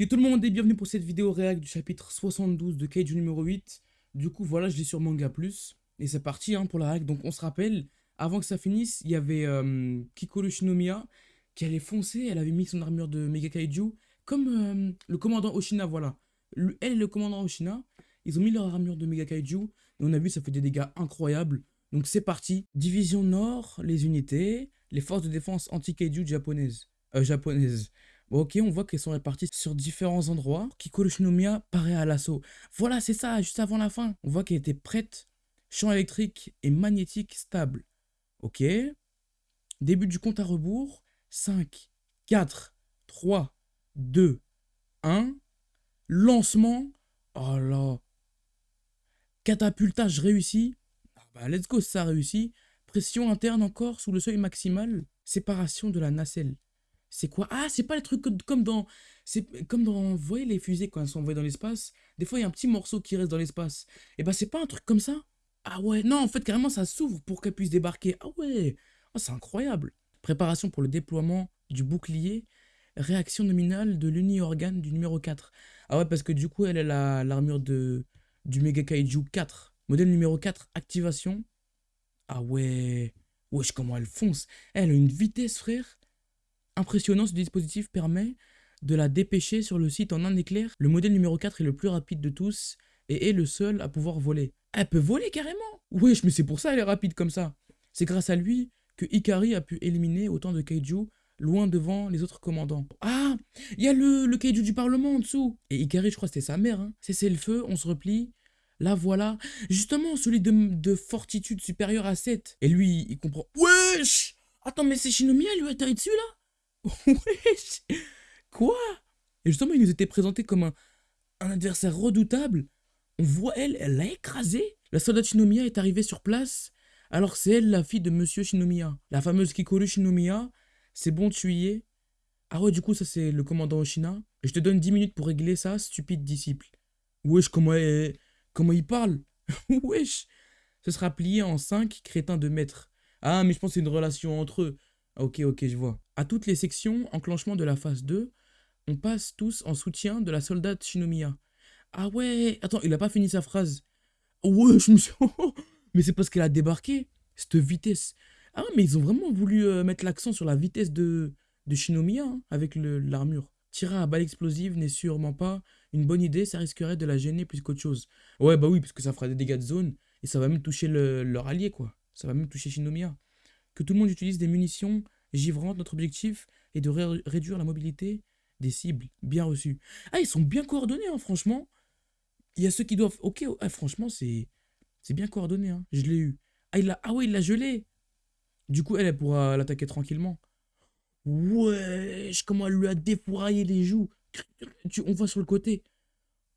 Et tout le monde et bienvenue pour cette vidéo réact du chapitre 72 de Kaiju numéro 8. Du coup, voilà, je l'ai sur Manga Plus. Et c'est parti hein, pour la réact. Donc, on se rappelle, avant que ça finisse, il y avait euh, Shinomiya qui allait foncer. Elle avait mis son armure de Mega Kaiju. Comme euh, le commandant Oshina, voilà. elle et le commandant Oshina, ils ont mis leur armure de Mega Kaiju. Et on a vu, ça fait des dégâts incroyables. Donc, c'est parti. Division Nord, les unités, les forces de défense anti-Kaiju japonaises. Euh, japonaises ok, on voit qu'elles sont réparties sur différents endroits. Kikoru Shinomiya paraît à l'assaut. Voilà, c'est ça, juste avant la fin. On voit qu'elle était prête. Champ électrique et magnétique stable. Ok. Début du compte à rebours. 5, 4, 3, 2, 1. Lancement. Oh là. Catapultage réussi. Ah bah, let's go, ça réussi. Pression interne encore sous le seuil maximal. Séparation de la nacelle. C'est quoi? Ah, c'est pas les trucs comme dans... C'est comme dans... Vous voyez les fusées quand elles sont envoyées dans l'espace? Des fois, il y a un petit morceau qui reste dans l'espace. Et eh ben, c'est pas un truc comme ça? Ah ouais, non, en fait, carrément, ça s'ouvre pour qu'elle puisse débarquer. Ah ouais oh, C'est incroyable Préparation pour le déploiement du bouclier. Réaction nominale de l'uni-organe du numéro 4. Ah ouais, parce que du coup, elle a l'armure de du Mega Kaiju 4. Modèle numéro 4, activation. Ah ouais Wesh, comment elle fonce Elle a une vitesse, frère Impressionnant, ce dispositif permet de la dépêcher sur le site en un éclair. Le modèle numéro 4 est le plus rapide de tous et est le seul à pouvoir voler. Elle peut voler carrément Wesh, mais c'est pour ça elle est rapide comme ça. C'est grâce à lui que Ikari a pu éliminer autant de kaiju loin devant les autres commandants. Ah Il y a le, le kaiju du parlement en dessous Et Ikari, je crois que c'était sa mère. Hein. C'est le feu, on se replie. Là, voilà. Justement, celui de, de fortitude supérieure à 7. Et lui, il comprend. Wesh Attends, mais c'est Shinomiya, lui, atterri dessus, là? Wesh Quoi? Et justement, il nous était présenté comme un, adversaire redoutable. On voit elle, elle l'a écrasé. La soldat Shinomiya est arrivée sur place. Alors c'est elle la fille de Monsieur Shinomiya. La fameuse Kikoru Shinomiya. C'est bon, tu y es Ah ouais, du coup, ça c'est le commandant Oshina. Je te donne 10 minutes pour régler ça, stupide disciple. Wesh, comment, comment il parle? Wesh Ce sera plié en 5 crétins de maître. Ah, mais je pense que c'est une relation entre eux. Ok, ok, je vois. À toutes les sections, enclenchement de la phase 2, on passe tous en soutien de la soldate Shinomiya. Ah ouais, attends, il a pas fini sa phrase. Ouais, je me suis... mais c'est parce qu'elle a débarqué, cette vitesse. Ah mais ils ont vraiment voulu euh, mettre l'accent sur la vitesse de, Shinomiya hein, avec l'armure. Tirer à balle explosive n'est sûrement pas une bonne idée, ça risquerait de la gêner plus qu'autre chose. Ouais, bah oui, parce que ça fera des dégâts de zone et ça va même toucher leur allié, quoi. Ça va même toucher Shinomiya tout le monde utilise des munitions givrantes. Notre objectif est de réduire la mobilité des cibles. Bien reçu. Ah, ils sont bien coordonnés, hein, franchement. Il y a ceux qui doivent... Ok, ah, franchement, c'est bien coordonné. Hein. Je l'ai eu. Ah, il a... ah ouais, il l'a gelé. Du coup, elle, elle pourra l'attaquer tranquillement. Wesh, comment elle lui a défouraillé les joues. On voit sur le côté.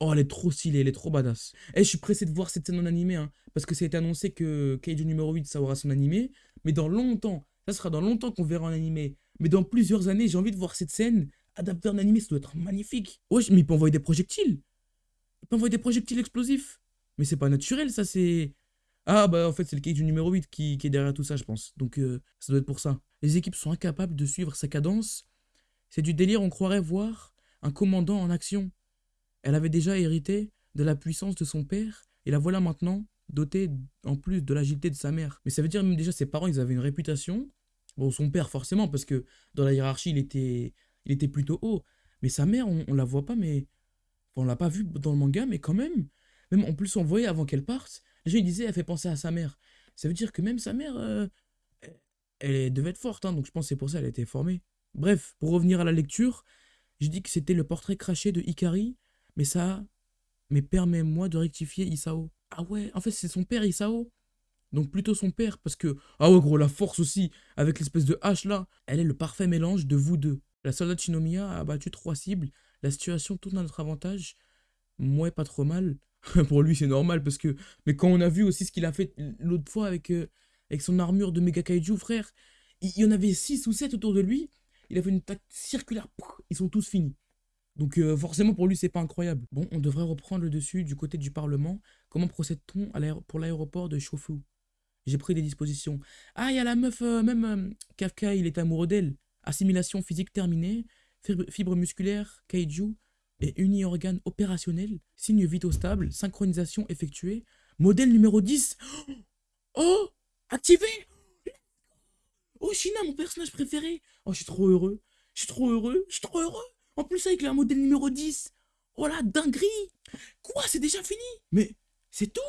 Oh, elle est trop stylée, elle est trop badass. Et eh, je suis pressé de voir cette scène en animé, hein, parce que ça a été annoncé que Kaiju numéro 8, ça aura son animé. Mais dans longtemps, ça sera dans longtemps qu'on verra en animé. Mais dans plusieurs années, j'ai envie de voir cette scène adaptée en animé, ça doit être magnifique. Wesh, mais il peut envoyer des projectiles. Il peut envoyer des projectiles explosifs. Mais c'est pas naturel, ça, c'est... Ah, bah en fait, c'est le Kaiju numéro 8 qui, est derrière tout ça, je pense. Donc, euh, ça doit être pour ça. Les équipes sont incapables de suivre sa cadence. C'est du délire, on croirait voir un commandant en action. Elle avait déjà hérité de la puissance de son père, et la voilà maintenant dotée en plus de l'agilité de sa mère. Mais ça veut dire même déjà ses parents, ils avaient une réputation. Bon, son père forcément, parce que dans la hiérarchie, il était, il était plutôt haut. Mais sa mère, on, on la voit pas, mais... on l'a pas vu dans le manga, mais quand même. Même en plus, on voyait avant qu'elle parte, les gens disaient, elle fait penser à sa mère. Ça veut dire que même sa mère, euh, elle devait être forte, hein, donc je pense c'est pour ça qu'elle a été formée. Bref, pour revenir à la lecture, je dis que c'était le portrait craché de Ikari, mais ça, mais permets-moi de rectifier Isao. Ah ouais, en fait c'est son père Isao. Donc plutôt son père, parce que... Ah ouais gros, la force aussi, avec l'espèce de hache là, elle est le parfait mélange de vous deux. La soldat Shinomiya a abattu trois cibles, la situation tourne à notre avantage. Moi, pas trop mal. Pour lui, c'est normal, parce que... Mais quand on a vu aussi ce qu'il a fait l'autre fois avec, euh, avec son armure de Mega Kaiju, frère, il y en avait six ou sept autour de lui, il a fait une attaque circulaire, ils sont tous finis. Donc euh, forcément pour lui c'est pas incroyable. Bon, on devrait reprendre le dessus du côté du Parlement. Comment procède-t-on pour l'aéroport de Shofu J'ai pris des dispositions. Ah, il y a la meuf, euh, même euh, Kafka, il est amoureux d'elle. Assimilation physique terminée, fibre, musculaire, kaiju. et uni-organe opérationnel, signe vitaux stable, synchronisation effectuée, modèle numéro 10. Oh Activé Oh, Shina, mon personnage préféré Oh, je suis trop heureux. Je suis trop heureux. Je suis trop heureux. En plus, avec le modèle numéro 10. Oh la dinguerie. Quoi C'est déjà fini? Mais c'est tout?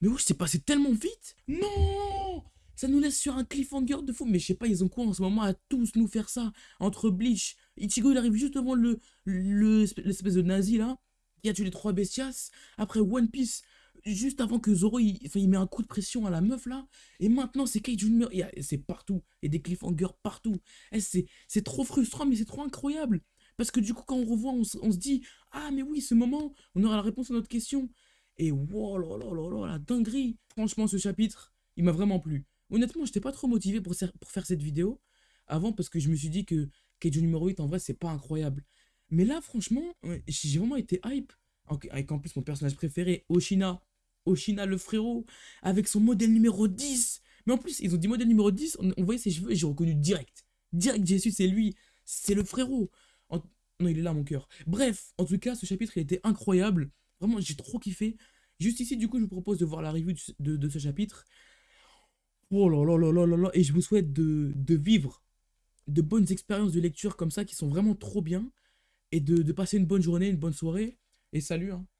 Mais oui, c'est passé tellement vite. Non! Ça nous laisse sur un cliffhanger de fou. Mais je sais pas, ils ont quoi en ce moment à tous nous faire ça? Entre Bleach, Ichigo, il arrive juste devant le l'espèce de nazi là, qui a tué les trois bestias. Après One Piece, juste avant que Zoro il, met un coup de pression à la meuf là. Et maintenant c'est Kate Junior, c'est partout. A des cliffhangers partout. Eh, c'est trop frustrant mais c'est trop incroyable. Parce que du coup quand on revoit on, se dit Ah mais oui ce moment on aura la réponse à notre question. Et wow là là là la dinguerie. Franchement ce chapitre il m'a vraiment plu. Honnêtement j'étais pas trop motivé pour, pour faire cette vidéo. Avant parce que je me suis dit que Kate numéro 8 en vrai c'est pas incroyable. Mais là franchement j'ai vraiment été hype. Avec en plus mon personnage préféré, Oshina, Oshina le frérot, avec son modèle numéro 10. Mais en plus, ils ont dit modèle numéro 10, on, voyait ses cheveux et j'ai reconnu direct. Direct, su, c'est lui, c'est le frérot. Non, il est là, mon cœur. Bref, en tout cas, ce chapitre, il était incroyable. Vraiment, j'ai trop kiffé. Juste ici, du coup, je vous propose de voir la review de, ce chapitre. Oh là là là là là là. Et je vous souhaite de, vivre de bonnes expériences de lecture comme ça qui sont vraiment trop bien. Et de, de passer une bonne journée, une bonne soirée. Et salut, hein.